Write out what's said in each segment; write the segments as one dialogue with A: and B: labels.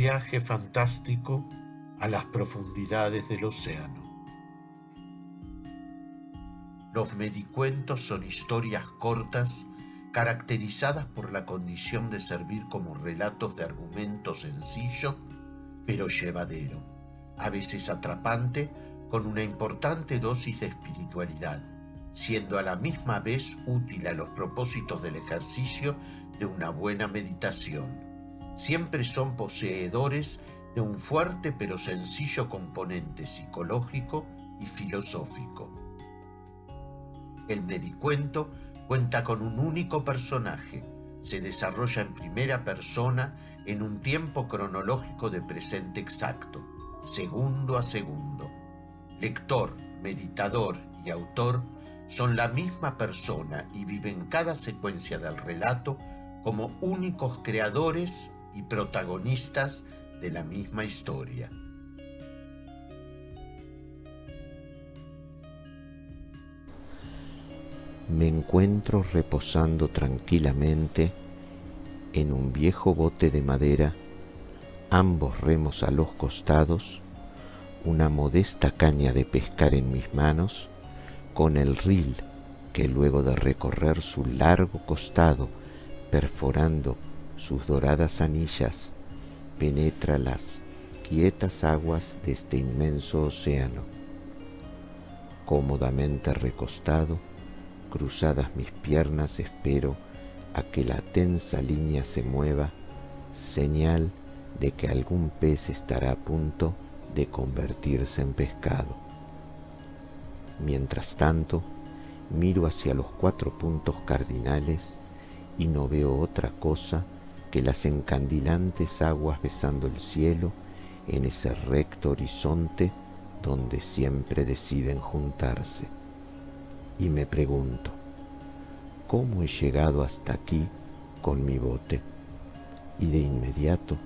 A: viaje fantástico a las profundidades del océano. Los medicuentos son historias cortas caracterizadas por la condición de servir como relatos de argumento sencillo pero llevadero, a veces atrapante, con una importante dosis de espiritualidad, siendo a la misma vez útil a los propósitos del ejercicio de una buena meditación. Siempre son poseedores de un fuerte pero sencillo componente psicológico y filosófico. El medicuento cuenta con un único personaje, se desarrolla en primera persona en un tiempo cronológico de presente exacto, segundo a segundo. Lector, meditador y autor son la misma persona y viven cada secuencia del relato como únicos creadores y protagonistas de la misma historia.
B: Me encuentro reposando tranquilamente en un viejo bote de madera, ambos remos a los costados, una modesta caña de pescar en mis manos, con el ril que luego de recorrer su largo costado, perforando sus doradas anillas, penetra las quietas aguas de este inmenso océano. Cómodamente recostado, cruzadas mis piernas espero a que la tensa línea se mueva, señal de que algún pez estará a punto de convertirse en pescado. Mientras tanto, miro hacia los cuatro puntos cardinales y no veo otra cosa que las encandilantes aguas besando el cielo en ese recto horizonte donde siempre deciden juntarse. Y me pregunto, cómo he llegado hasta aquí con mi bote. Y de inmediato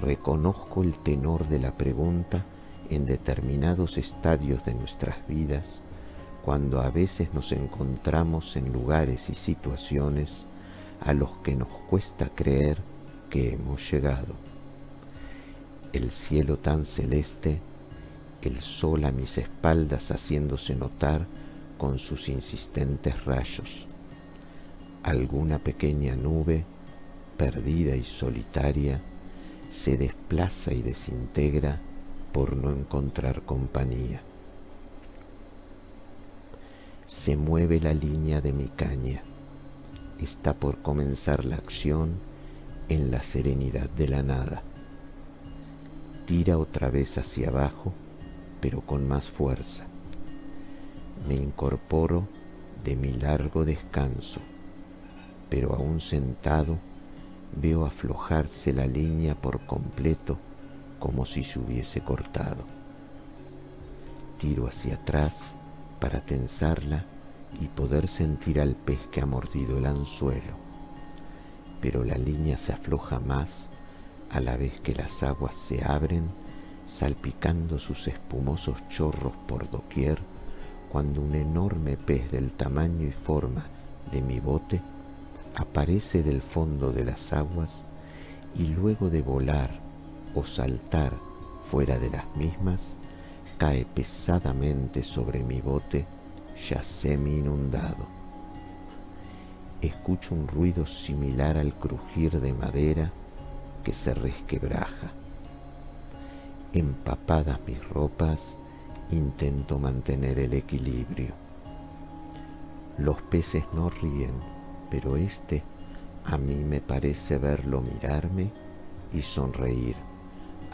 B: reconozco el tenor de la pregunta en determinados estadios de nuestras vidas, cuando a veces nos encontramos en lugares y situaciones a los que nos cuesta creer que hemos llegado. El cielo tan celeste, el sol a mis espaldas haciéndose notar con sus insistentes rayos, alguna pequeña nube, perdida y solitaria, se desplaza y desintegra por no encontrar compañía. Se mueve la línea de mi caña. Está por comenzar la acción en la serenidad de la nada. Tira otra vez hacia abajo, pero con más fuerza. Me incorporo de mi largo descanso pero aún sentado veo aflojarse la línea por completo como si se hubiese cortado. Tiro hacia atrás para tensarla y poder sentir al pez que ha mordido el anzuelo, pero la línea se afloja más a la vez que las aguas se abren, salpicando sus espumosos chorros por doquier, cuando un enorme pez del tamaño y forma de mi bote aparece del fondo de las aguas y luego de volar o saltar fuera de las mismas, cae pesadamente sobre mi bote ya semi inundado. Escucho un ruido similar al crujir de madera que se resquebraja. Empapadas mis ropas, intento mantener el equilibrio. Los peces no ríen, pero este a mí me parece verlo mirarme y sonreír,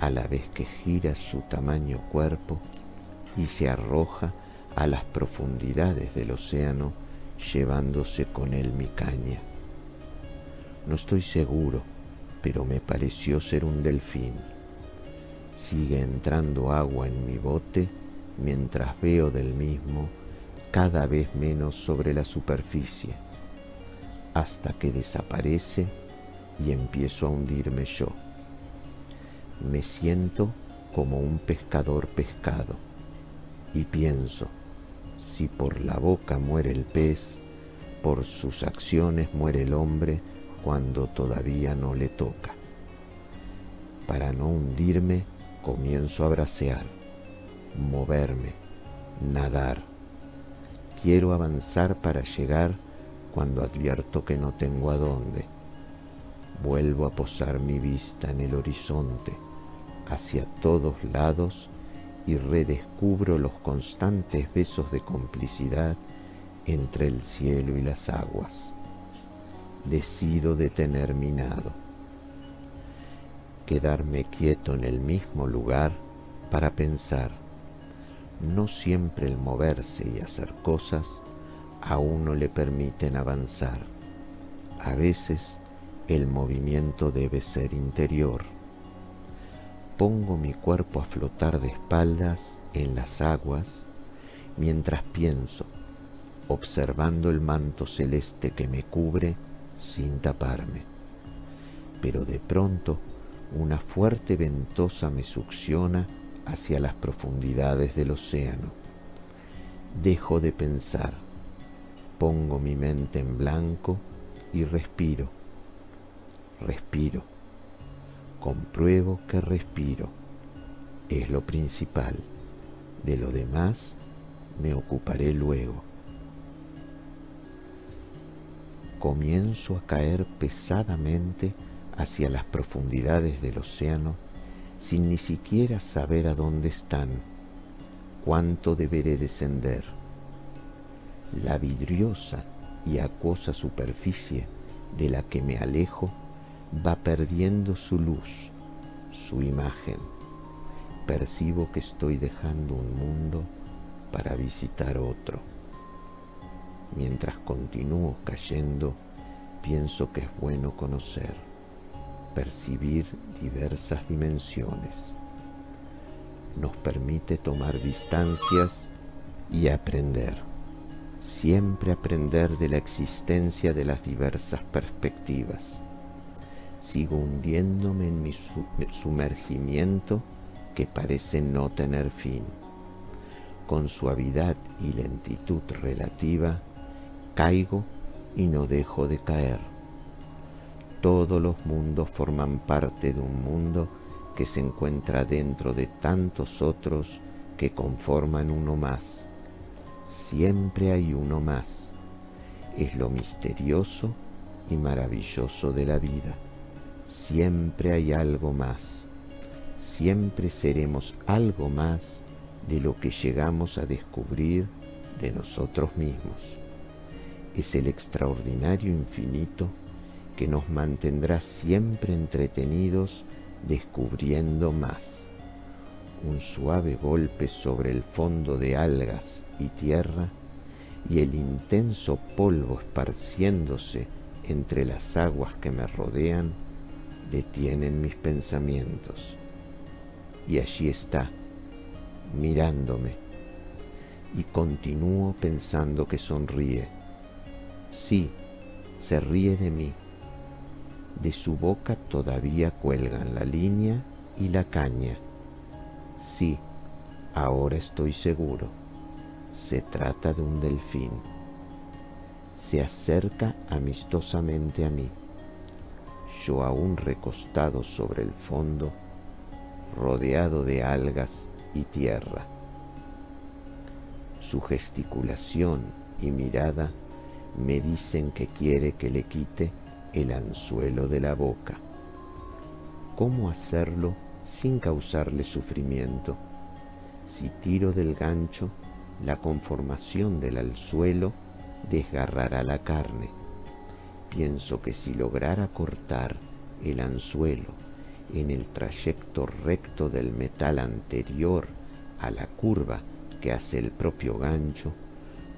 B: a la vez que gira su tamaño cuerpo y se arroja a las profundidades del océano llevándose con él mi caña. No estoy seguro, pero me pareció ser un delfín. Sigue entrando agua en mi bote mientras veo del mismo cada vez menos sobre la superficie hasta que desaparece y empiezo a hundirme yo. Me siento como un pescador pescado y pienso, si por la boca muere el pez, por sus acciones muere el hombre cuando todavía no le toca. Para no hundirme, comienzo a bracear, moverme, nadar. Quiero avanzar para llegar cuando advierto que no tengo a dónde. Vuelvo a posar mi vista en el horizonte, hacia todos lados, y redescubro los constantes besos de complicidad entre el cielo y las aguas. Decido detener mi nado, quedarme quieto en el mismo lugar para pensar. No siempre el moverse y hacer cosas a uno le permiten avanzar. A veces el movimiento debe ser interior. Pongo mi cuerpo a flotar de espaldas en las aguas mientras pienso, observando el manto celeste que me cubre sin taparme. Pero de pronto una fuerte ventosa me succiona hacia las profundidades del océano. Dejo de pensar, pongo mi mente en blanco y respiro, respiro, compruebo que respiro, es lo principal, de lo demás me ocuparé luego. Comienzo a caer pesadamente hacia las profundidades del océano sin ni siquiera saber a dónde están, cuánto deberé descender. La vidriosa y acuosa superficie de la que me alejo va perdiendo su luz, su imagen. Percibo que estoy dejando un mundo para visitar otro. Mientras continúo cayendo, pienso que es bueno conocer, percibir diversas dimensiones. Nos permite tomar distancias y aprender siempre aprender de la existencia de las diversas perspectivas. Sigo hundiéndome en mi sumergimiento que parece no tener fin. Con suavidad y lentitud relativa, caigo y no dejo de caer. Todos los mundos forman parte de un mundo que se encuentra dentro de tantos otros que conforman uno más siempre hay uno más. Es lo misterioso y maravilloso de la vida. Siempre hay algo más. Siempre seremos algo más de lo que llegamos a descubrir de nosotros mismos. Es el extraordinario infinito que nos mantendrá siempre entretenidos descubriendo más. Un suave golpe sobre el fondo de algas y tierra y el intenso polvo esparciéndose entre las aguas que me rodean detienen mis pensamientos. Y allí está, mirándome, y continúo pensando que sonríe. Sí, se ríe de mí. De su boca todavía cuelgan la línea y la caña. Sí, ahora estoy seguro se trata de un delfín. Se acerca amistosamente a mí. Yo aún recostado sobre el fondo, rodeado de algas y tierra. Su gesticulación y mirada me dicen que quiere que le quite el anzuelo de la boca. ¿Cómo hacerlo sin causarle sufrimiento? Si tiro del gancho, la conformación del anzuelo desgarrará la carne. Pienso que si lograra cortar el anzuelo en el trayecto recto del metal anterior a la curva que hace el propio gancho,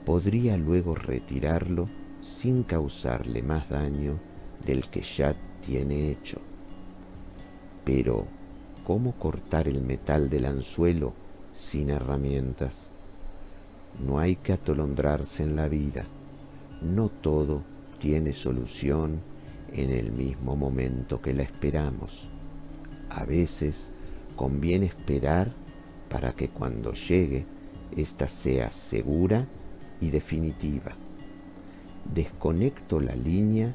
B: podría luego retirarlo sin causarle más daño del que ya tiene hecho. Pero, ¿cómo cortar el metal del anzuelo sin herramientas? No hay que atolondrarse en la vida. No todo tiene solución en el mismo momento que la esperamos. A veces conviene esperar para que cuando llegue ésta sea segura y definitiva. Desconecto la línea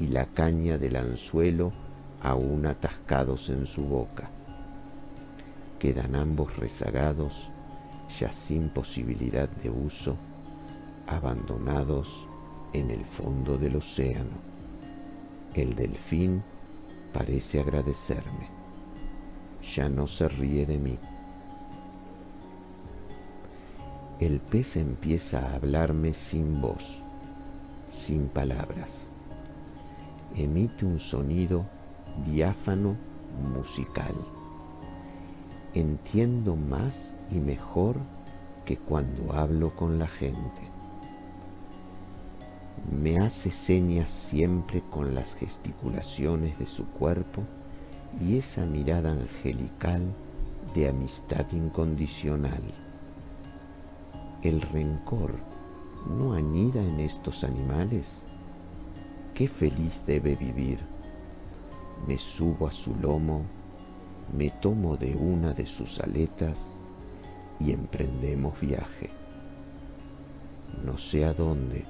B: y la caña del anzuelo aún atascados en su boca. Quedan ambos rezagados, ya sin posibilidad de uso, abandonados en el fondo del océano. El delfín parece agradecerme. Ya no se ríe de mí. El pez empieza a hablarme sin voz, sin palabras. Emite un sonido diáfano musical. Entiendo más y mejor que cuando hablo con la gente. Me hace señas siempre con las gesticulaciones de su cuerpo y esa mirada angelical de amistad incondicional. El rencor no anida en estos animales. Qué feliz debe vivir me subo a su lomo, me tomo de una de sus aletas y emprendemos viaje. No sé a dónde,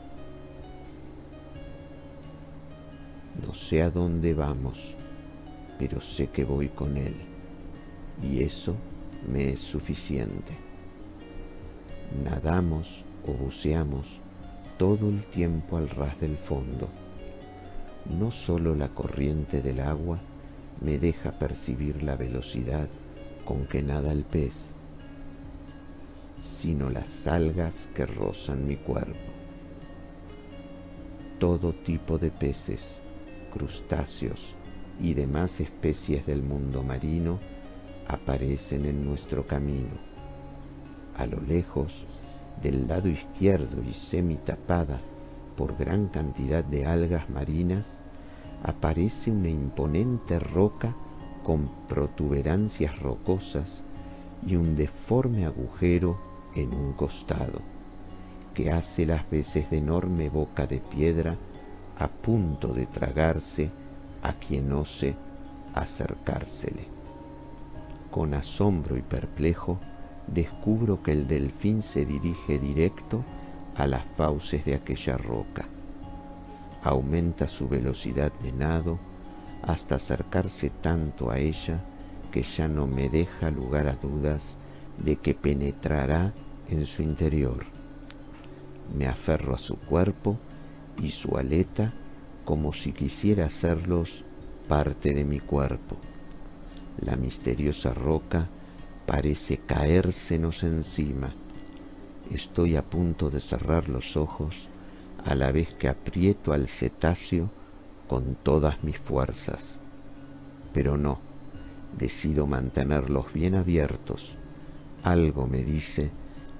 B: no sé a dónde vamos, pero sé que voy con él y eso me es suficiente. Nadamos o buceamos todo el tiempo al ras del fondo no solo la corriente del agua me deja percibir la velocidad con que nada el pez, sino las algas que rozan mi cuerpo. Todo tipo de peces, crustáceos y demás especies del mundo marino aparecen en nuestro camino. A lo lejos, del lado izquierdo y semi tapada por gran cantidad de algas marinas, aparece una imponente roca con protuberancias rocosas y un deforme agujero en un costado, que hace las veces de enorme boca de piedra a punto de tragarse a quien ose acercársele. Con asombro y perplejo, descubro que el delfín se dirige directo a las fauces de aquella roca. Aumenta su velocidad de nado hasta acercarse tanto a ella que ya no me deja lugar a dudas de que penetrará en su interior. Me aferro a su cuerpo y su aleta como si quisiera hacerlos parte de mi cuerpo. La misteriosa roca parece caérsenos encima Estoy a punto de cerrar los ojos a la vez que aprieto al cetáceo con todas mis fuerzas. Pero no, decido mantenerlos bien abiertos. Algo me dice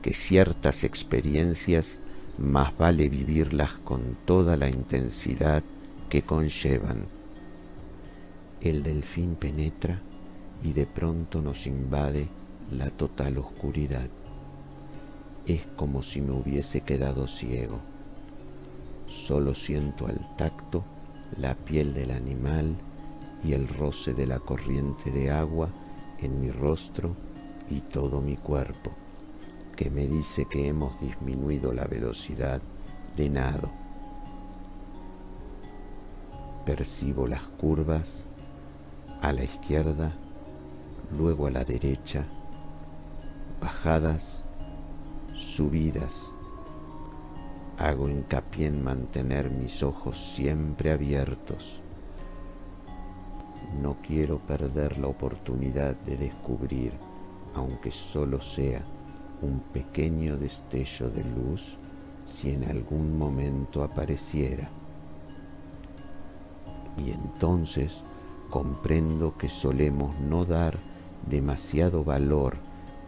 B: que ciertas experiencias más vale vivirlas con toda la intensidad que conllevan. El delfín penetra y de pronto nos invade la total oscuridad es como si me hubiese quedado ciego. Solo siento al tacto la piel del animal y el roce de la corriente de agua en mi rostro y todo mi cuerpo, que me dice que hemos disminuido la velocidad de nado. Percibo las curvas a la izquierda, luego a la derecha, bajadas subidas. Hago hincapié en mantener mis ojos siempre abiertos. No quiero perder la oportunidad de descubrir, aunque solo sea un pequeño destello de luz, si en algún momento apareciera. Y entonces comprendo que solemos no dar demasiado valor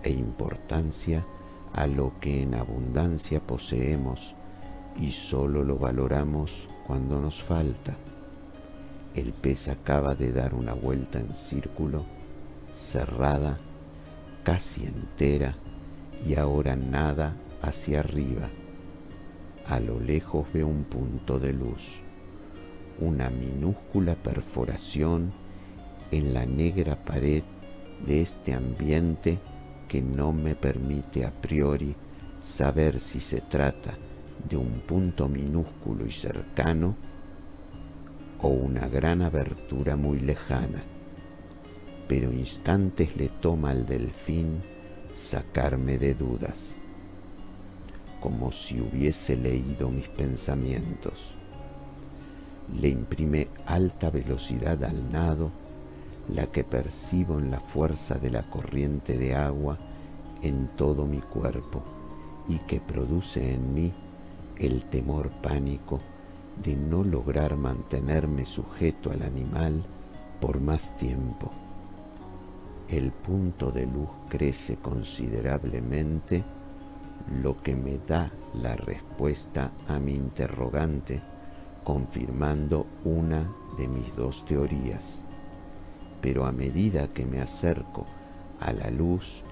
B: e importancia a lo que en abundancia poseemos y solo lo valoramos cuando nos falta. El pez acaba de dar una vuelta en círculo, cerrada, casi entera, y ahora nada hacia arriba. A lo lejos veo un punto de luz, una minúscula perforación en la negra pared de este ambiente que no me permite a priori saber si se trata de un punto minúsculo y cercano o una gran abertura muy lejana, pero instantes le toma al delfín sacarme de dudas, como si hubiese leído mis pensamientos. Le imprime alta velocidad al nado, la que percibo en la fuerza de la corriente de agua en todo mi cuerpo y que produce en mí el temor pánico de no lograr mantenerme sujeto al animal por más tiempo. El punto de luz crece considerablemente, lo que me da la respuesta a mi interrogante, confirmando una de mis dos teorías. Pero a medida que me acerco a la luz,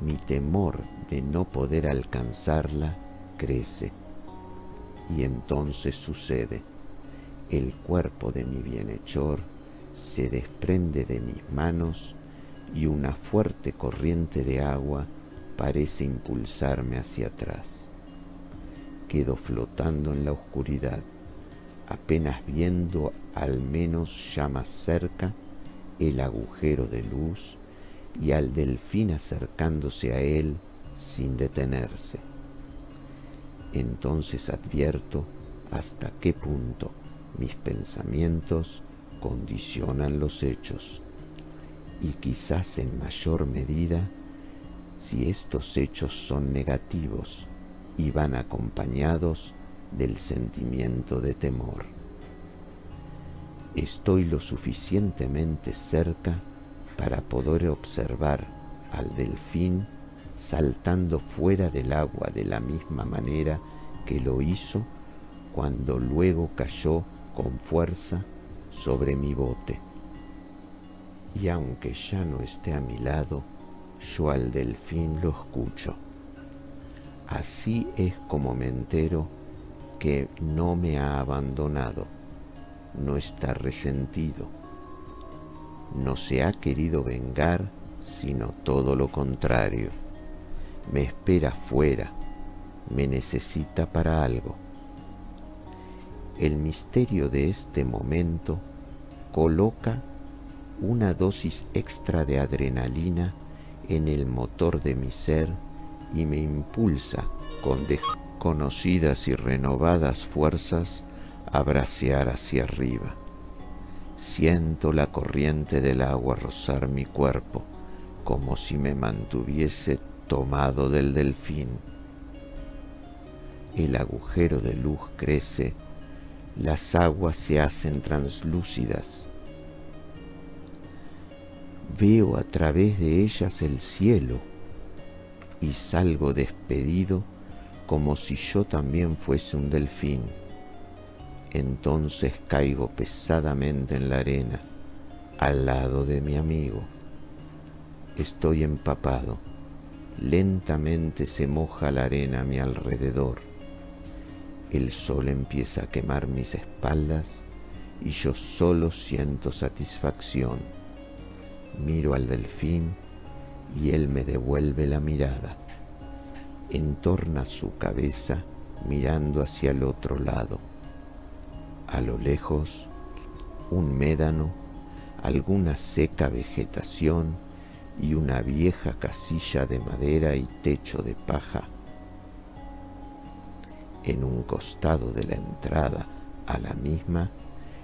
B: mi temor de no poder alcanzarla crece y entonces sucede. El cuerpo de mi bienhechor se desprende de mis manos y una fuerte corriente de agua parece impulsarme hacia atrás. Quedo flotando en la oscuridad, apenas viendo al menos ya más cerca el agujero de luz y al delfín acercándose a él sin detenerse entonces advierto hasta qué punto mis pensamientos condicionan los hechos y quizás en mayor medida si estos hechos son negativos y van acompañados del sentimiento de temor. Estoy lo suficientemente cerca para poder observar al delfín saltando fuera del agua de la misma manera que lo hizo cuando luego cayó con fuerza sobre mi bote. Y aunque ya no esté a mi lado, yo al delfín lo escucho. Así es como me entero que no me ha abandonado, no está resentido, no se ha querido vengar, sino todo lo contrario me espera fuera, me necesita para algo. El misterio de este momento coloca una dosis extra de adrenalina en el motor de mi ser y me impulsa con desconocidas y renovadas fuerzas a bracear hacia arriba. Siento la corriente del agua rozar mi cuerpo como si me mantuviese tomado del delfín. El agujero de luz crece, las aguas se hacen translúcidas. Veo a través de ellas el cielo y salgo despedido como si yo también fuese un delfín. Entonces caigo pesadamente en la arena, al lado de mi amigo. Estoy empapado Lentamente se moja la arena a mi alrededor. El sol empieza a quemar mis espaldas y yo solo siento satisfacción. Miro al delfín y él me devuelve la mirada. Entorna su cabeza mirando hacia el otro lado. A lo lejos, un médano, alguna seca vegetación y una vieja casilla de madera y techo de paja. En un costado de la entrada a la misma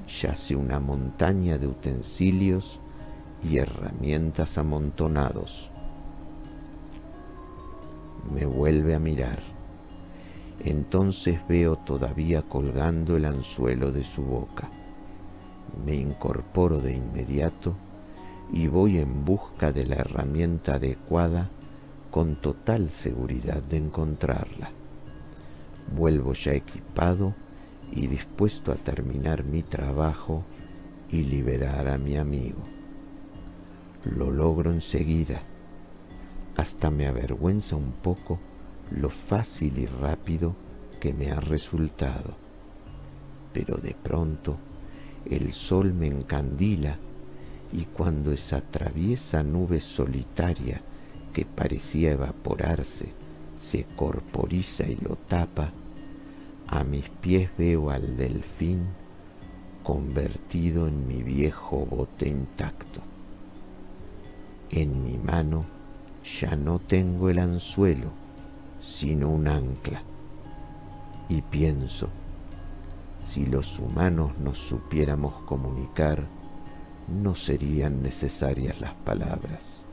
B: yace una montaña de utensilios y herramientas amontonados. Me vuelve a mirar. Entonces veo todavía colgando el anzuelo de su boca. Me incorporo de inmediato y voy en busca de la herramienta adecuada con total seguridad de encontrarla. Vuelvo ya equipado y dispuesto a terminar mi trabajo y liberar a mi amigo. Lo logro enseguida. Hasta me avergüenza un poco lo fácil y rápido que me ha resultado. Pero de pronto el sol me encandila y cuando esa traviesa nube solitaria que parecía evaporarse se corporiza y lo tapa, a mis pies veo al delfín convertido en mi viejo bote intacto. En mi mano ya no tengo el anzuelo, sino un ancla. Y pienso, si los humanos nos supiéramos comunicar, no serían necesarias las palabras.